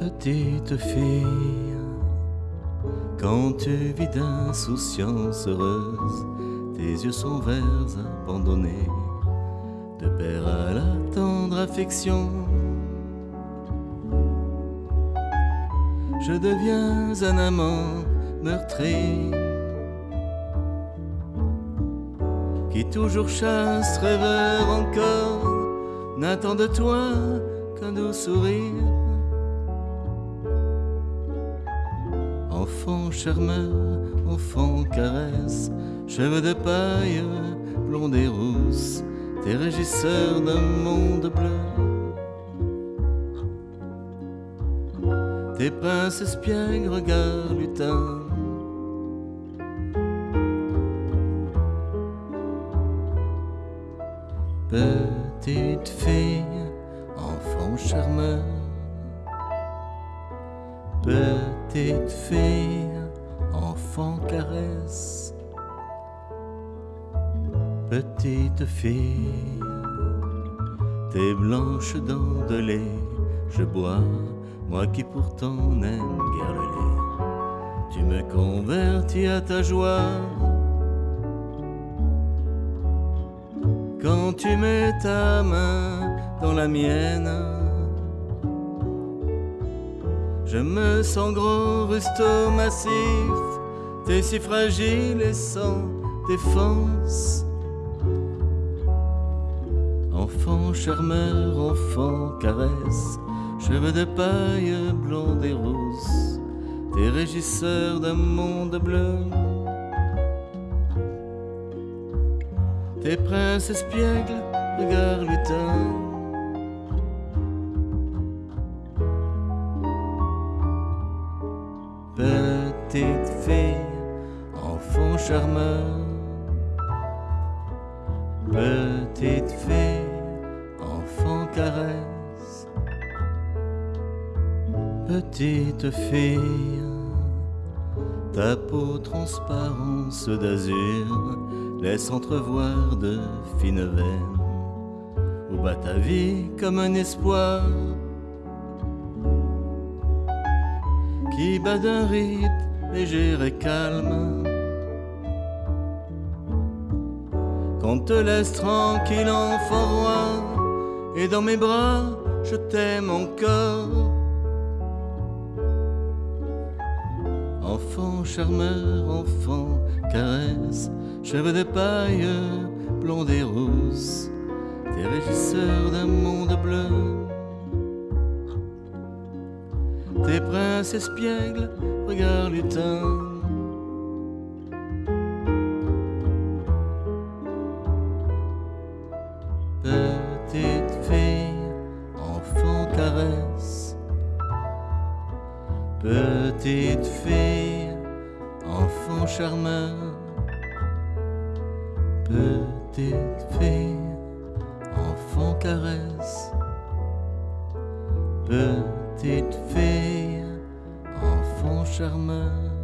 Petite fille, quand tu vis d'insouciance heureuse, tes yeux sont verts abandonnés, de père à la tendre affection. Je deviens un amant meurtri, qui toujours chasse, rêveur encore, n'attend de toi qu'un doux sourire. Enfant charmeur, enfant caresse, cheveux de paille, blonde et rousse, tes régisseurs d'un monde bleu. Tes princes espiègles, regards lutins. Petite fille, enfant charmeur. Petite fille, enfant caresse. Petite fille, tes blanches dents de lait, je bois, moi qui pourtant n'aime guère le lait. Tu me convertis à ta joie. Quand tu mets ta main dans la mienne, je me sens gros, rusto, massif, t'es si fragile et sans défense. Enfant charmeur, enfant caresse, cheveux de paille, blonde et rousse, t'es régisseur d'un monde bleu. Tes princes espiègles, regards lutins. Petite fille, enfant charmeur. Petite fille, enfant caresse. Petite fille, ta peau transparence d'azur laisse entrevoir de fines veines. Où bat ta vie comme un espoir? Qui bat d'un rythme léger et calme? Qu'on te laisse tranquille, enfant roi, et dans mes bras, je t'aime encore. Enfant charmeur, enfant caresse, cheveux de paille, blonde et rousse, t'es régisseur d'un monde bleu. Tes princes espiègles, regards lutins. Petite fille, enfant caresse. Petite fille, enfant charmeur. Petite fille, enfant caresse. Petite fille, enfant charmeur.